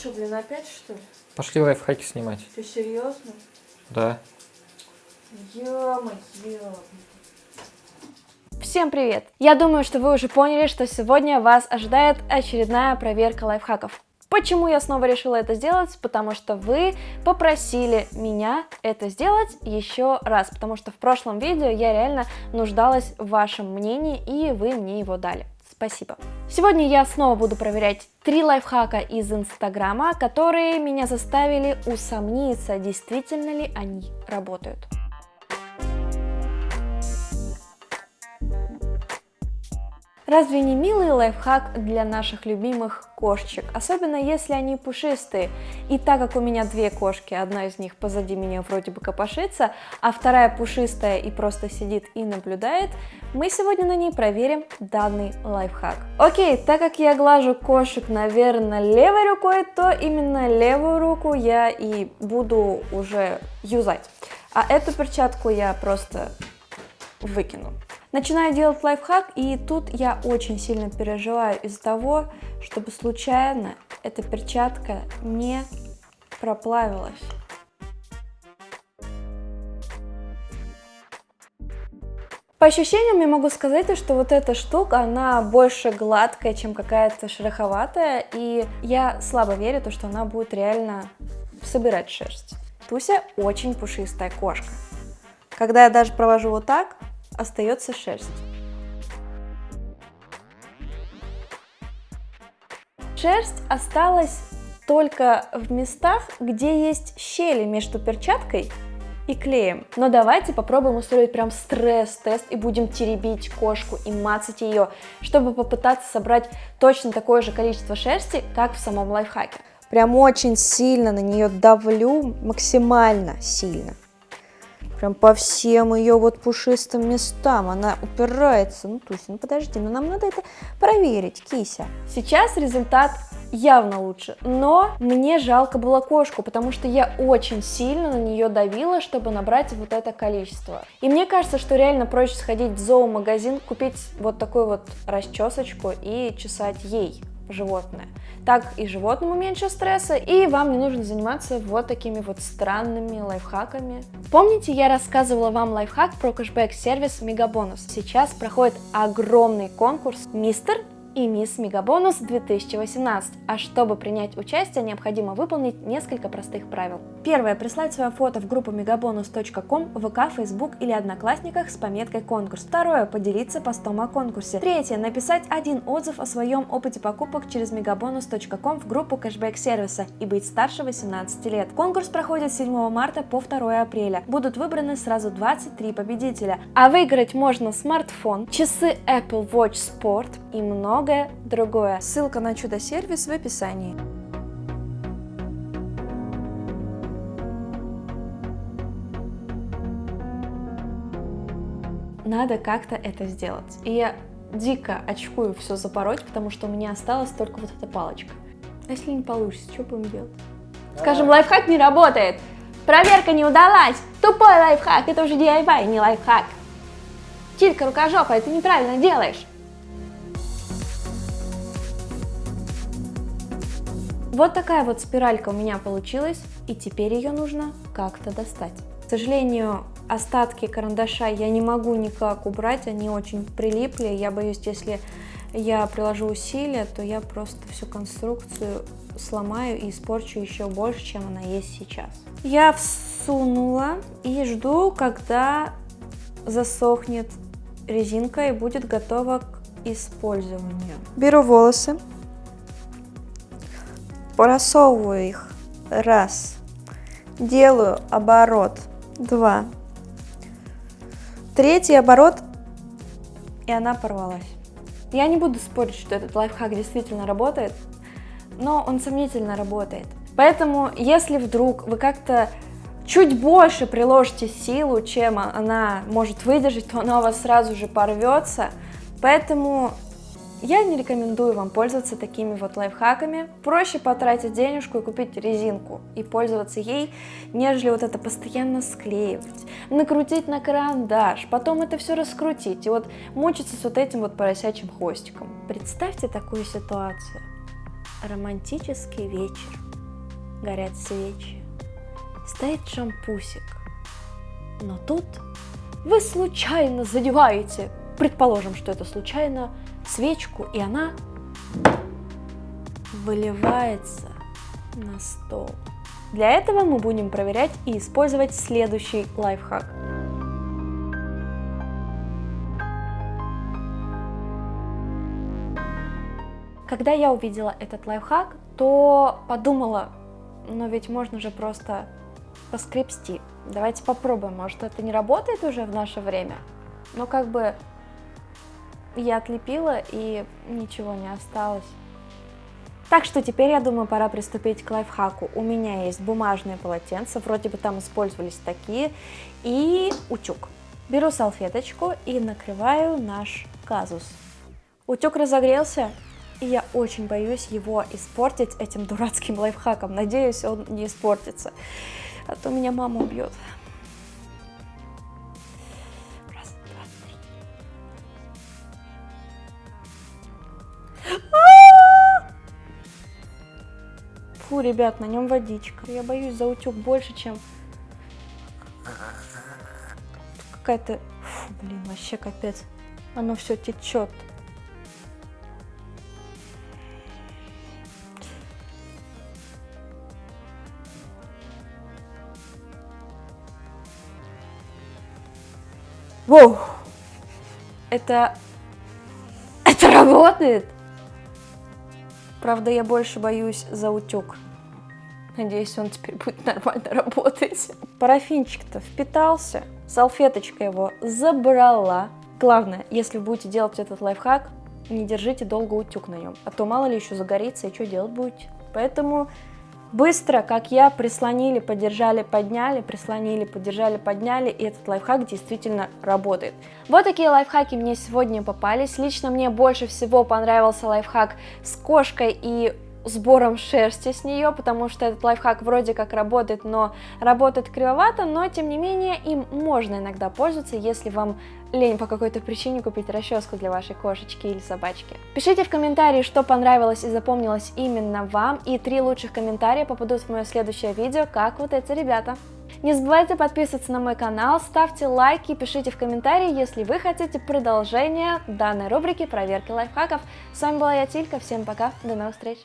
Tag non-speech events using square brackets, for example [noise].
Что, блин, опять что ли? Пошли лайфхаки снимать. Ты серьезно? Да. Ё-моё. Всем привет! Я думаю, что вы уже поняли, что сегодня вас ожидает очередная проверка лайфхаков. Почему я снова решила это сделать? Потому что вы попросили меня это сделать еще раз, потому что в прошлом видео я реально нуждалась в вашем мнении, и вы мне его дали. Спасибо. Сегодня я снова буду проверять три лайфхака из Инстаграма, которые меня заставили усомниться, действительно ли они работают. Разве не милый лайфхак для наших любимых кошечек, особенно если они пушистые? И так как у меня две кошки, одна из них позади меня вроде бы копошится, а вторая пушистая и просто сидит и наблюдает, мы сегодня на ней проверим данный лайфхак. Окей, так как я глажу кошек, наверное, левой рукой, то именно левую руку я и буду уже юзать. А эту перчатку я просто выкину. Начинаю делать лайфхак, и тут я очень сильно переживаю из-за того, чтобы случайно эта перчатка не проплавилась. По ощущениям я могу сказать, что вот эта штука, она больше гладкая, чем какая-то шероховатая, и я слабо верю, то, что она будет реально собирать шерсть. Туся очень пушистая кошка. Когда я даже провожу вот так, остается шерсть. Шерсть осталась только в местах, где есть щели между перчаткой и клеем. Но давайте попробуем устроить прям стресс-тест и будем теребить кошку и мацать ее, чтобы попытаться собрать точно такое же количество шерсти, как в самом лайфхаке. Прям очень сильно на нее давлю, максимально сильно. Прям по всем ее вот пушистым местам она упирается. Ну, Туся, ну подожди, ну нам надо это проверить, Кися. Сейчас результат явно лучше, но мне жалко было кошку, потому что я очень сильно на нее давила, чтобы набрать вот это количество. И мне кажется, что реально проще сходить в зоомагазин, купить вот такую вот расчесочку и чесать ей животное. Так и животному меньше стресса, и вам не нужно заниматься вот такими вот странными лайфхаками. Помните, я рассказывала вам лайфхак про кэшбэк-сервис Мегабонус? Сейчас проходит огромный конкурс «Мистер и Мисс Мегабонус 2018. А чтобы принять участие, необходимо выполнить несколько простых правил. Первое. Прислать свое фото в группу megabonus.com, ВК, Facebook или Одноклассниках с пометкой «Конкурс». Второе. Поделиться постом о конкурсе. Третье. Написать один отзыв о своем опыте покупок через megabonus.com в группу кэшбэк сервиса и быть старше 18 лет. Конкурс проходит с 7 марта по 2 апреля. Будут выбраны сразу 23 победителя. А выиграть можно смартфон, часы Apple Watch Sport и много многое другое. Ссылка на чудо-сервис в описании. Надо как-то это сделать. И я дико очкую все запороть, потому что у меня осталась только вот эта палочка. А если не получится, что будем делать? Скажем, лайфхак не работает. Проверка не удалась. Тупой лайфхак. Это уже DIY, не лайфхак. Тилька рукожопая, ты неправильно делаешь. Вот такая вот спиралька у меня получилась, и теперь ее нужно как-то достать. К сожалению, остатки карандаша я не могу никак убрать, они очень прилипли. Я боюсь, если я приложу усилия, то я просто всю конструкцию сломаю и испорчу еще больше, чем она есть сейчас. Я всунула и жду, когда засохнет резинка и будет готова к использованию. Беру волосы, просовываю их, раз, делаю оборот, два, третий оборот, и она порвалась. Я не буду спорить, что этот лайфхак действительно работает, но он сомнительно работает. Поэтому, если вдруг вы как-то чуть больше приложите силу, чем она может выдержать, то она у вас сразу же порвется. Поэтому я не рекомендую вам пользоваться такими вот лайфхаками. Проще потратить денежку и купить резинку и пользоваться ей, нежели вот это постоянно склеивать, накрутить на карандаш, потом это все раскрутить и вот мучиться с вот этим вот поросячьим хвостиком. Представьте такую ситуацию. Романтический вечер. горят свечи, стоит шампусик. Но тут вы случайно задеваете, предположим, что это случайно, свечку, и она выливается на стол. Для этого мы будем проверять и использовать следующий лайфхак. Когда я увидела этот лайфхак, то подумала, но ведь можно же просто поскребсти. Давайте попробуем, может это не работает уже в наше время? Но как бы я отлепила и ничего не осталось. Так что теперь, я думаю, пора приступить к лайфхаку. У меня есть бумажные полотенца, вроде бы там использовались такие, и утюг. Беру салфеточку и накрываю наш казус. Утюг разогрелся, и я очень боюсь его испортить этим дурацким лайфхаком. Надеюсь, он не испортится, а то меня мама убьет. Фу, ребят, на нем водичка. Я боюсь за утюг больше, чем какая-то... Фу, блин, вообще капец. Оно все течет. Воу! Это... Это работает! Правда, я больше боюсь за утюг. Надеюсь, он теперь будет [laughs] нормально работать. Парафинчик-то впитался, салфеточка его забрала. Главное, если будете делать этот лайфхак, не держите долго утюг на нем, а то мало ли еще загорится и что делать будете. Поэтому Быстро, как я, прислонили, подержали, подняли, прислонили, подержали, подняли, и этот лайфхак действительно работает. Вот такие лайфхаки мне сегодня попались. Лично мне больше всего понравился лайфхак с кошкой и сбором шерсти с нее, потому что этот лайфхак вроде как работает, но работает кривовато, но тем не менее им можно иногда пользоваться, если вам лень по какой-то причине купить расческу для вашей кошечки или собачки. Пишите в комментарии, что понравилось и запомнилось именно вам, и три лучших комментария попадут в мое следующее видео, как вот эти ребята. Не забывайте подписываться на мой канал, ставьте лайки, пишите в комментарии, если вы хотите продолжение данной рубрики проверки лайфхаков. С вами была я, Тилька, всем пока, до новых встреч!